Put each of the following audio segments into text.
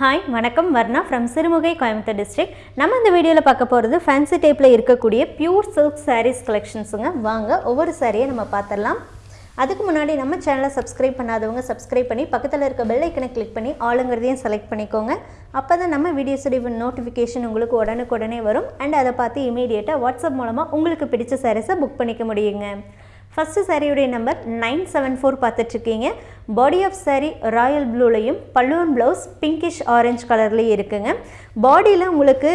Hi வணக்கம். Varna from Sirumugai Coimbatore district நம்ம இந்த வீடியோவில் பார்க்க போகிறது ஃபேன்சி டைப்பில் இருக்கக்கூடிய பியூர் சில்க் சாரீஸ் கலெக்ஷன்ஸுங்க வாங்க ஒவ்வொரு சாரியை நம்ம பார்த்துடலாம் அதுக்கு முன்னாடி நம்ம சேனலை சப்ஸ்கிரைப் பண்ணாதவங்க சப்ஸ்கிரைப் பண்ணி பக்கத்தில் இருக்க பெல் ஐக்கனை கிளிக் பண்ணி ஆளுங்கிறதையும் செலக்ட் பண்ணிக்கோங்க. அப்போ தான் நம்ம வீடியோஸுடைய நோட்டிஃபிகேஷன் உங்களுக்கு உடனுக்குடனே வரும். அண்ட் அதை பார்த்து இமீடியட்டாக வாட்ஸ்அப் மூலமாக உங்களுக்கு பிடிச்ச சாரீஸை புக் பண்ணிக்க முடியுங்க. ஃபஸ்ட்டு சாரியுடைய நம்பர் நைன் செவன் ஃபோர் பார்த்துட்ருக்கீங்க. பாடி ஆஃப் சாரீ ராயல் ப்ளூலையும் பல்லுவன் ப்ளவுஸ் பிங்கிஷ் ஆரஞ்சு கலர்லேயும் இருக்குங்க. பாடியில் உங்களுக்கு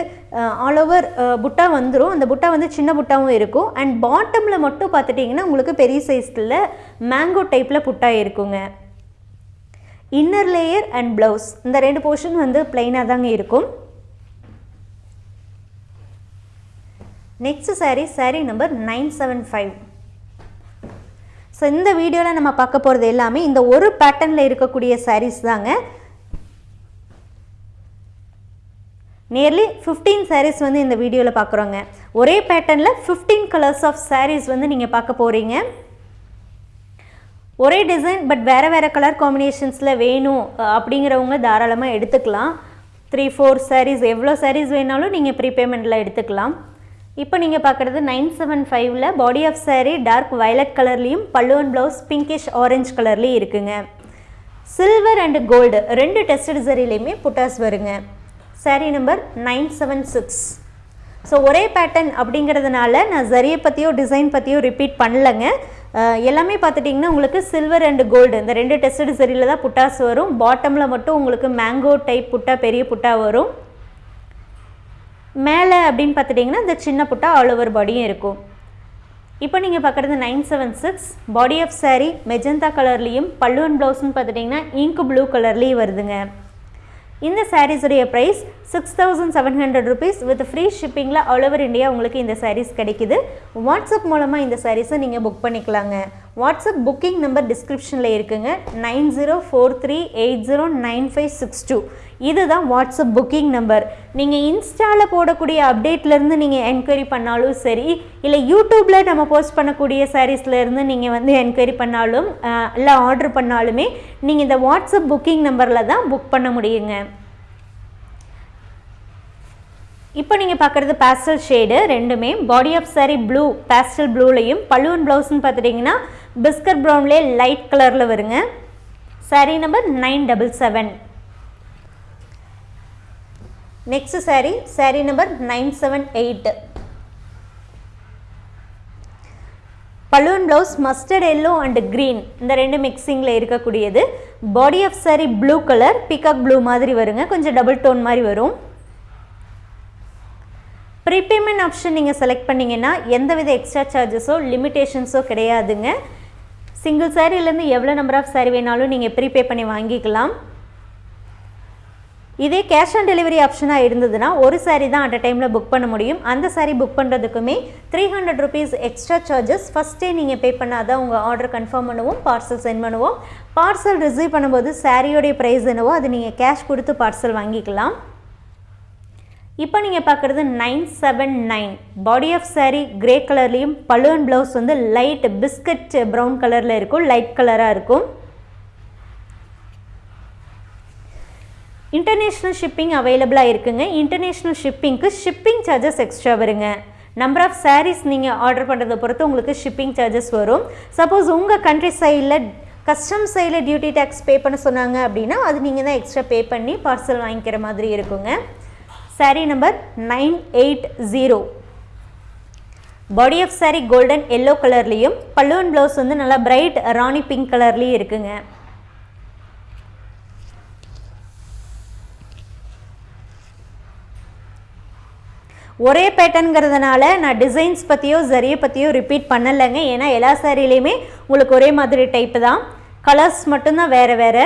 ஆல் ஓவர் புட்டா வந்துடும் அந்த புட்டா வந்து சின்ன புட்டாவும் இருக்கும். அண்ட் பாட்டமில் மட்டும் பார்த்துட்டிங்கன்னா உங்களுக்கு பெரிய சைஸில் மேங்கோ டைப்பில் புட்டா இருக்குங்க. இன்னர் லேயர் அண்ட் ப்ளவுஸ் இந்த ரெண்டு போர்ஷன் வந்து பிளைனாக தாங்க இருக்கும். Next sari sari number nine seven five so இந்த வீடியோவில் நம்ம பார்க்க போகிறது எல்லாமே இந்த ஒரு பேட்டர்னில் இருக்கக்கூடிய சாரீஸ் தாங்க. நியர்லி ஃபிஃப்டீன் சாரீஸ் வந்து இந்த வீடியோவில் பார்க்குறோங்க. ஒரே பேட்டர்னில் ஃபிஃப்டீன் கலர்ஸ் ஆஃப் சாரீஸ் வந்து நீங்கள் பார்க்க போகிறீங்க ஒரே டிசைன் பட் வேறு வேறு கலர் காம்பினேஷன்ஸில் வேணும் அப்படிங்கிறவங்க தாராளமாக எடுத்துக்கலாம். த்ரீ ஃபோர் சாரீஸ் எவ்வளோ சாரீஸ் வேணாலும் நீங்கள் ப்ரீபேமெண்ட்டில் எடுத்துக்கலாம். இப்போ நீங்கள் பார்க்குறது நைன் செவன் ஃபைவ்ல body of sari dark violet கலர்லேயும் பல்லுவன் ப்ளவுஸ் பிங்கிஷ் ஆரஞ்ச் கலர்லேயும் இருக்குங்க. சில்வர் அண்டு கோல்டு ரெண்டு டெஸ்டட் சரிலையுமே புட்டாஸ் வருங்க. Sari number nine seven six. So ஒரே பேட்டர்ன் அப்படிங்கிறதுனால நான் ஜரியை பற்றியோ டிசைன் பற்றியோ ரிப்பீட் பண்ணலைங்க. எல்லாமே பார்த்துட்டிங்கன்னா உங்களுக்கு சில்வர் அண்டு கோல்டு இந்த ரெண்டு டெஸ்டட் சரியில் தான் புட்டாஸ் வரும். பாட்டமில் மட்டும் உங்களுக்கு மேங்கோ டைப் புட்டா பெரிய புட்டா வரும். மேலே அப்படின்னு பார்த்துட்டிங்கன்னா இந்த சின்ன புட்டா ஆல் ஓவர் பாடியும் இருக்கும். இப்போ நீங்கள் பார்க்குறது nine seven six body of sari magenta கலர்லேயும் பல்லுவன் ப்ளவுஸ்னு பார்த்துட்டிங்கன்னா இங்கு ப்ளூ கலர்லேயும் வருதுங்க. இந்த சாரீஸுடைய price six thousand seven hundred rupees with free ஷிப்பிங்கில் all over India உங்களுக்கு இந்த சாரீஸ் கிடைக்குது. வாட்ஸ்அப் மூலமாக இந்த சாரீஸை நீங்கள் புக் பண்ணிக்கலாங்க. வாட்ஸ்அப் புக்கிங் நம்பர் டிஸ்கிரிப்ஷனில் இருக்குங்க. Nine zero four three eight zero nine five six two. இதுதான் வாட்ஸ்அப் புக்கிங் நம்பர். நீங்கள் இன்ஸ்டாவில் போடக்கூடிய அப்டேட்லேருந்து நீங்கள் என்கொயரி பண்ணாலும் சரி இல்லை யூடியூப்பில் நம்ம போஸ்ட் பண்ணக்கூடிய சாரீஸ்லேருந்து நீங்கள் வந்து என்கொயரி பண்ணாலும் இல்லை ஆர்டர் பண்ணாலுமே நீங்கள் இந்த வாட்ஸ்அப் புக்கிங் நம்பரில் தான் புக் பண்ண முடியுங்க. இப்போ நீங்கள் பார்க்குறது பேஸ்டல் ஷேடு ரெண்டுமே. Body of sari blue pastel ப்ளூலையும் பல்லுவன் ப்ளவுஸ்னு பார்த்துட்டிங்கன்னா பிஸ்கட் ப்ரௌன்லே லைட் கலரில் வருங்க. Sari number nine double seven next sari sari number nine seven eight balloon blouse mustard yellow and green இந்த ரெண்டு மிக்சிங்கில் இருக்கக்கூடியது. Body of sari blue colour peacock blue மாதிரி வருங்க. கொஞ்சம் டபுள் டோன் மாதிரி வரும். ப்ரீபேமெண்ட் ஆப்ஷன் நீங்கள் செலக்ட் பண்ணிங்கன்னா எந்தவித எக்ஸ்ட்ரா சார்ஜஸோ லிமிட்டேஷன்ஸோ கிடையாதுங்க. சிங்கிள் சாரீலேருந்து எவ்வளோ நம்பர் ஆஃப் சாரீ வேணாலும் நீங்கள் ப்ரீபே பண்ணி வாங்கிக்கலாம். இதே கேஷ் ஆன் டெலிவரி ஆப்ஷனாக இருந்ததுன்னா ஒரு சாரீ தான் அட் அ டைமில் புக் பண்ண முடியும். அந்த sari book பண்ணுறதுக்குமே three hundred rupees extra charges ஃபஸ்ட்டே நீங்கள் பே பண்ணால் தான் உங்கள் ஆர்டர் கன்ஃபார்ம் பண்ணுவோம் பார்சல் சென்ட் பண்ணுவோம். பார்சல் ரிசீவ் பண்ணும்போது சாரியோடைய ப்ரைஸ் என்னவோ அது நீங்கள் கேஷ் கொடுத்து பார்சல் வாங்கிக்கலாம். இப்போ நீங்கள் பார்க்குறது nine seven nine body of sari grey கலர்லேயும் பலூன் ப்ளவுஸ் வந்து லைட் பிஸ்கட் ப்ரௌன் கலரில் இருக்கும் லைட் கலராக இருக்கும். இன்டர்நேஷ்னல் ஷிப்பிங் அவைலபிளாக இருக்குங்க. இன்டர்நேஷ்னல் ஷிப்பிங்க்கு ஷிப்பிங் சார்ஜஸ் எக்ஸ்ட்ரா வருங்க. நம்பர் ஆஃப் சாரீஸ் நீங்கள் ஆர்டர் பண்ணுறதை பொறுத்து உங்களுக்கு ஷிப்பிங் சார்ஜஸ் வரும். சப்போஸ் உங்கள் கண்ட்ரி சைடில் கஸ்டம் சைடில் டியூட்டி டேக்ஸ் பே பண்ண சொன்னாங்க அப்படின்னா அது நீங்கள் தான் எக்ஸ்ட்ரா பே பண்ணி பார்சல் வாங்கிக்கிற மாதிரி இருக்குங்க. Sari number nine eight zero body of sari golden yellow கலர்லேயும் பல்லுவன் ப்ளவுஸ் வந்து நல்லா பிரைட் ராணி பிங்க் கலர்லேயும் இருக்குங்க. ஒரே பேட்டர்னுங்கிறதுனால நான் டிசைன்ஸ் பற்றியோ ஜரியை பற்றியோ ரிப்பீட் பண்ணலைங்க. ஏன்னா எல்லா சாரிலையுமே உங்களுக்கு ஒரே மாதிரி டைப்பு தான். கலர்ஸ் மட்டும்தான் வேறு வேறு.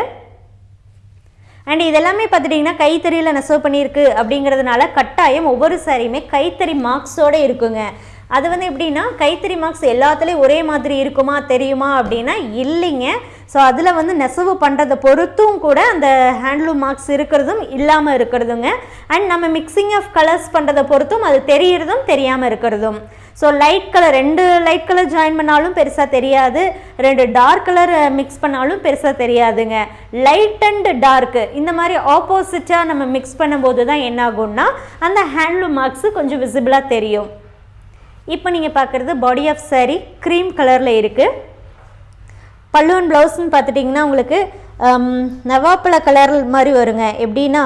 அண்ட் இதெல்லாமே பார்த்துட்டிங்கன்னா கைத்தறியில் நெசவு பண்ணியிருக்கு அப்படிங்கிறதுனால கட்டாயம் ஒவ்வொரு சாரியுமே கைத்தறி மார்க்ஸோடு இருக்குங்க. அது வந்து எப்படின்னா கைத்தறி மார்க்ஸ் எல்லாத்துலேயும் ஒரே மாதிரி இருக்குமா தெரியுமா அப்படின்னா இல்லைங்க. ஸோ அதில் வந்து நெசவு பண்ணுறதை பொறுத்தும் கூட அந்த ஹேண்ட்லூம் மார்க்ஸ் இருக்கிறதும் இல்லாமல் இருக்கிறதுங்க. அண்ட் நம்ம மிக்சிங் ஆஃப் கலர்ஸ் பண்ணுறதை பொறுத்தும் அது தெரியிறதும் தெரியாமல் இருக்கிறதும். ஸோ லைட் கலர் ரெண்டு லைட் கலர் ஜாயின் பண்ணாலும் பெருசாக தெரியாது. ரெண்டு டார்க் கலர் மிக்ஸ் பண்ணாலும் பெருசாக தெரியாதுங்க. லைட் அண்ட் டார்க்கு இந்த மாதிரி ஆப்போசிட்டாக நம்ம மிக்ஸ் பண்ணும்போது தான் என்ன ஆகும்னா அந்த ஹேண்ட்லூம் மார்க்ஸு கொஞ்சம் விசிபிளாக தெரியும். இப்போ நீங்கள் பார்க்குறது பாடி ஆஃப் saree க்ரீம் கலரில் இருக்குது பல்லுவன் ப்ளவுஸ்ன்னு பார்த்துட்டிங்கன்னா உங்களுக்கு நவாப்பழ கலர் மாதிரி வருங்க. எப்படின்னா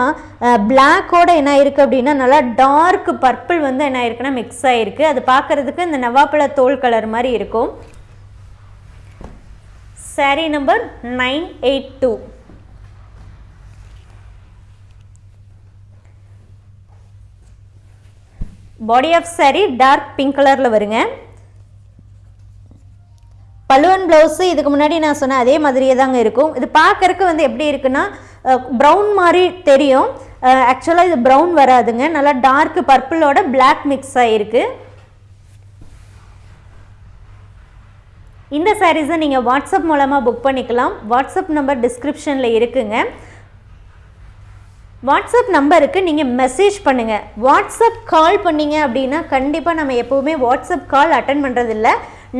பிளாக்கோட என்ன இருக்குது அப்படின்னா நல்லா டார்க் பர்பிள் வந்து என்ன இருக்குன்னா மிக்ஸ் ஆகிருக்கு அது பார்க்குறதுக்கு இந்த நவாப்பழ தோல் கலர் மாதிரி இருக்கும். Saree number nine eight two body of saree dark pink கலரில் வருங்க. பல்லுவன் ப்ளவுஸு இதுக்கு முன்னாடி நான் சொன்ன அதே மாதிரியே தாங்க இருக்கும். இது பார்க்கறக்கு வந்து எப்படி இருக்குன்னா ப்ரௌன் மாதிரி தெரியும். ஆக்சுவலாக இது ப்ரௌன் வராதுங்க. நல்லா டார்க் பர்பிளோட பிளாக் மிக்ஸ் ஆகிருக்கு இந்த சாரீஸை நீங்கள் வாட்ஸ்அப் மூலமாக புக் பண்ணிக்கலாம். வாட்ஸ்அப் நம்பர் டிஸ்கிரிப்ஷனில் இருக்குங்க. வாட்ஸ்அப் நம்பருக்கு நீங்கள் மெசேஜ் பண்ணுங்கள் வாட்ஸ்அப் கால் பண்ணீங்க அப்படின்னா கண்டிப்பாக நம்ம எப்போவுமே வாட்ஸ்அப் கால் அட்டன் பண்ணுறதில்ல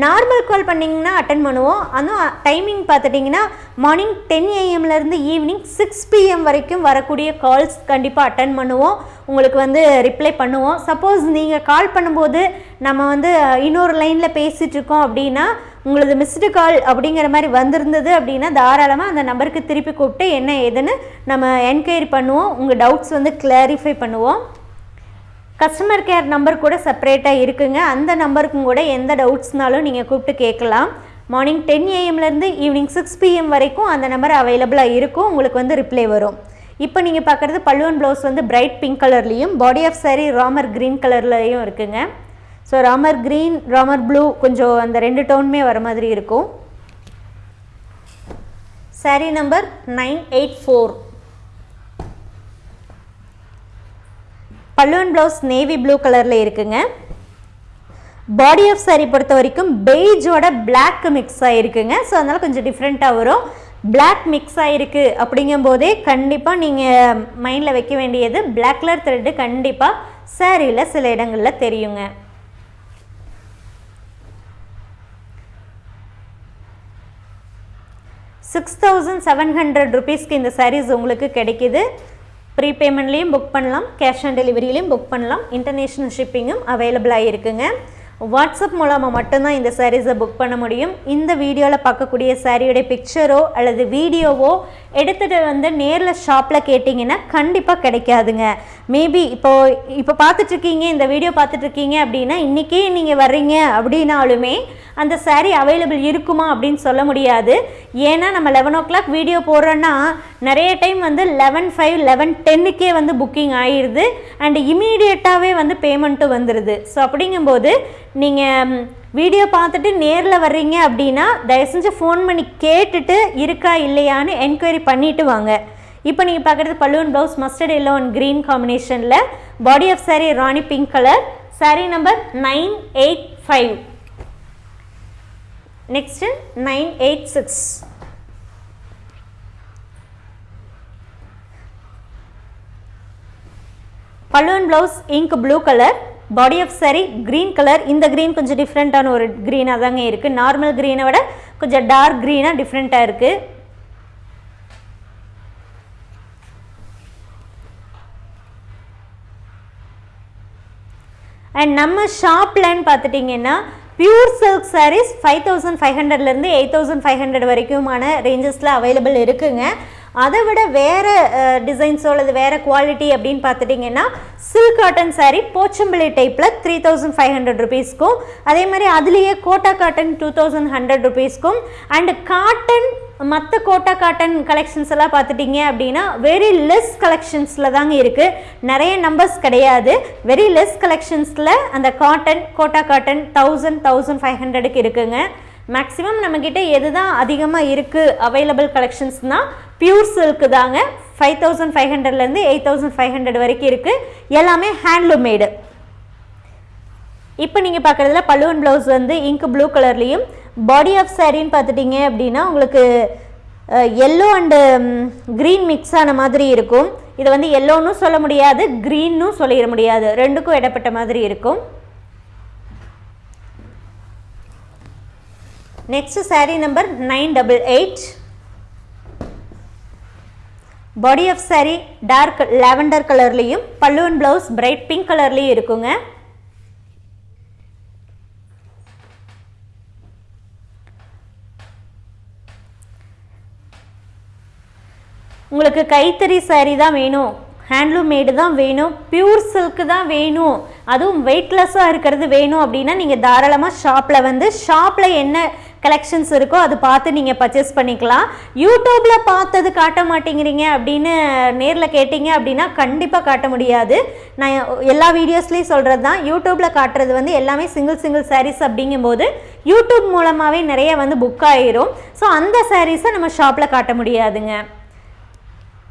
நார்மல் கால் பண்ணிங்கன்னா அட்டன் பண்ணுவோம். அதுவும் டைமிங் பார்த்துட்டிங்கன்னா மார்னிங் டென் ஏஎம்லேருந்து ஈவினிங் சிக்ஸ் பிஎம் வரைக்கும் வரக்கூடிய கால்ஸ் கண்டிப்பாக அட்டன் பண்ணுவோம். உங்களுக்கு வந்து ரிப்ளை பண்ணுவோம். சப்போஸ் நீங்கள் கால் பண்ணும்போது நம்ம வந்து இன்னொரு லைனில் பேசிகிட்ருக்கோம் அப்படின்னா உங்களது மிஸ்டு கால் அப்படிங்கிற மாதிரி வந்திருந்தது அப்படின்னா தாராளமாக அந்த நம்பருக்கு திருப்பி கூப்பிட்டு என்ன ஏதுன்னு நம்ம என்கொயரி பண்ணுவோம். உங்கள் டவுட்ஸ் வந்து கிளாரிஃபை பண்ணுவோம். கஸ்டமர் கேர் நம்பர் கூட செப்பரேட்டாக இருக்குங்க. அந்த நம்பருக்கும் கூட எந்த டவுட்ஸ்னாலும் நீங்கள் கூப்பிட்டு கேட்கலாம். மார்னிங் டென் ஏஎம்லேருந்து ஈவினிங் சிக்ஸ் பிஎம் வரைக்கும் அந்த நம்பர் அவைலபிளாக இருக்கும். உங்களுக்கு வந்து ரிப்ளை வரும். இப்போ நீங்கள் பார்க்குறது பல்லுவன் ப்ளவுஸ் வந்து பிரைட் பிங்க் கலர்லேயும் body of saree Ramar green கலர்லேயும் இருக்குங்க. So Ramar green Ramar blue கொஞ்சம் அந்த ரெண்டு டோனுமே வர மாதிரி இருக்கும். Saree number nine eight four பல்லுவன் ப்ளவுஸ் நேவி ப்ளூ கலரில் இருக்குங்க. பாடி ஆஃப் saree பொறுத்த வரைக்கும் பெய்ஜோட பிளாக் மிக்ஸ் ஆகிருக்குங்க ஸோ அதனால் கொஞ்சம் டிஃப்ரெண்ட்டாக வரும். பிளாக் மிக்ஸ் ஆகிருக்கு அப்படிங்கும்போதே கண்டிப்பாக நீங்கள் மைண்டில் வைக்க வேண்டியது பிளாக் கலர் த்ரெட்டு கண்டிப்பாக சாரியில் சில இடங்களில் தெரியுங்க. சிக்ஸ் தௌசண்ட் செவன் ஹண்ட்ரட் ருபீஸ்க்கு இந்த சாரீஸ் உங்களுக்கு கிடைக்கிது. ப்ரீபேமெண்ட்லேயும் புக் பண்ணலாம் கேஷ் ஆன் டெலிவரியிலையும் புக் பண்ணலாம் இன்டர்நேஷ்னல் ஷிப்பிங்கும் அவைலபிளாக இருக்குங்க. வாட்ஸ்அப் மூலமாக மட்டும்தான் இந்த சாரீஸை புக் பண்ண முடியும். இந்த வீடியோவில் பார்க்கக்கூடிய சாரியோடைய பிக்சரோ அல்லது வீடியோவோ எடுத்துகிட்டு வந்து நேரில் ஷாப்பில் கேட்டிங்கன்னா கண்டிப்பாக கிடைக்காதுங்க. மேபி இப்போ இப்போ பார்த்துட்ருக்கீங்க இந்த வீடியோ பார்த்துட்ருக்கீங்க அப்படின்னா இன்றைக்கே நீங்கள் வர்றீங்க அப்படின்னாலுமே அந்த சாரீ அவைலபிள் இருக்குமா அப்படின்னு சொல்ல முடியாது. ஏன்னா நம்ம லெவன் ஓ கிளாக் வீடியோ போடுறோன்னா நிறைய டைம் வந்து லெவன் ஃபைவ் லெவன் டென்னுக்கே வந்து புக்கிங் ஆயிடுது அண்ட் இமீடியட்டாகவே வந்து பேமெண்ட்டும் வந்துடுது ஸோ அப்படிங்கும்போது நீங்கள் வீடியோ பார்த்துட்டு நேரில் வர்றீங்க அப்படின்னா தயவு செஞ்சு ஃபோன் பண்ணி கேட்டுட்டு இருக்கா இல்லையான்னு என்கொயரி பண்ணிட்டு வாங்க. இப்போ நீங்கள் பார்க்குறது பல்லுவன் blouse mustard yellow and green காம்பினேஷனில் body of saree rani pink colour sari number nine eight five next nine eight six balloon blouse ink blue colour body of sari green colour இந்த green கொஞ்சம் டிஃப்ரெண்ட்டான ஒரு க்ரீனாக தாங்க இருக்குது normal க்ரீனை விட கொஞ்சம் dark க்ரீனாக டிஃப்ரெண்ட்டாக இருக்குது அண்ட் நம்ம ஷாப்லன்னு பார்த்துட்டிங்கன்னா pure silk saris five thousand five ஹண்ட்ரட்லேருந்து எயிட் தௌசண்ட் ஃபைவ் ஹண்ட்ரட் வரைக்குமான ரேஞ்சஸில் அவைலபிள் இருக்குங்க. அதை விட வேறு டிசைன்ஸோ அல்லது வேறு குவாலிட்டி அப்படின்னு பார்த்துட்டிங்கன்னா சில்க் காட்டன் சாரீ போச்சம்பள்ளி டைப்பில் த்ரீ தௌசண்ட் ஃபைவ் ஹண்ட்ரட் ருபீஸ்க்கும் அதே மாதிரி அதுலேயே Kota cotton two thousand hundred ருபீஸ்க்கும் and cotton மற்ற கோட்டா காட்டன் கலெக்ஷன்ஸ் எல்லாம் பார்த்துட்டிங்க அப்படின்னா வெரி லெஸ் கலெக்ஷன்ஸில் தாங்க இருக்குது நிறைய நம்பர்ஸ் கிடையாது. வெரி லெஸ் கலெக்ஷன்ஸில் அந்த cotton Kota cotton thousand thousand five ஹண்ட்ரடுக்கு இருக்குங்க. மேக்ஸிமம் நம்மக்கிட்ட எது தான் அதிகமாக இருக்குது அவைலபிள் கலெக்ஷன்ஸ்னால் பியூர் சில்க்கு தாங்க ஃபைவ் தௌசண்ட் ஃபைவ் ஹண்ட்ரட்லேருந்து எயிட் தௌசண்ட் ஃபைவ் ஹண்ட்ரட் வரைக்கும் இருக்குது எல்லாமே ஹேண்ட்லூம் மேடு இப்போ நீங்கள் பார்க்குறதுல பல்லுவன் ப்ளவுஸ் வந்து இங்க் ப்ளூ கலர்லேயும் பாடி ஆஃப் சாரின்னு பார்த்துட்டிங்க அப்படின்னா உங்களுக்கு எல்லோ அண்டு க்ரீன் மிக்ஸ் ஆன மாதிரி இருக்கும். இதை வந்து எல்லோன்னு சொல்ல முடியாது க்ரீன்னும் சொல்லிட முடியாது. ரெண்டுக்கும் இடப்பட்ட மாதிரி இருக்கும். Next sari number nine double eight body of saree dark lavender கலர்லேயும் பல்லுவன் ப்ளவுஸ் பிரைட் பிங்க் கலர்லேயும் இருக்குங்க. உங்களுக்கு கைத்தறி சாரீ தான் வேணும். ஹேண்ட்லூம் மேடு தான் வேணும். பியூர் சில்க்கு தான் வேணும். அதுவும் வெயிட்லெஸ்ஸாக இருக்கிறது வேணும் அப்படின்னா நீங்கள் தாராளமாக ஷாப்பில் வந்து ஷாப்பில் என்ன கலெக்ஷன்ஸ் இருக்கோ அது பார்த்து நீங்கள் பர்ச்சேஸ் பண்ணிக்கலாம். யூடியூப்பில் பார்த்தது காட்ட மாட்டேங்கிறீங்க அப்படின்னு நேரில் கேட்டிங்க அப்படின்னா கண்டிப்பாக காட்ட முடியாது. நான் எல்லா வீடியோஸ்லேயும் சொல்கிறது தான். யூடியூப்பில் காட்டுறது வந்து எல்லாமே சிங்கிள் சிங்கிள் சாரீஸ் அப்படிங்கும்போது யூடியூப் மூலமாகவே நிறைய வந்து புக் ஆகிரும் ஸோ அந்த சாரீஸை நம்ம ஷாப்பில் காட்ட முடியாதுங்க.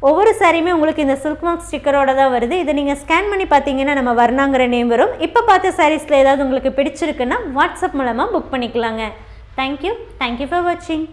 ஒவ்வொரு சாரியுமே உங்களுக்கு இந்த சில்க் மார்க் ஸ்டிக்கரோட தான் வருது. இதை நீங்கள் ஸ்கேன் பண்ணி பார்த்தீங்கன்னா நம்ம வர்ணாங்கிற நேம் வரும். இப்போ பார்த்த சாரீஸில் ஏதாவது உங்களுக்கு பிடிச்சிருக்குன்னா வாட்ஸ்அப் மூலமாக புக் பண்ணிக்கலாங்க. தேங்க்யூ தேங்க்யூ ஃபார் வாட்சிங்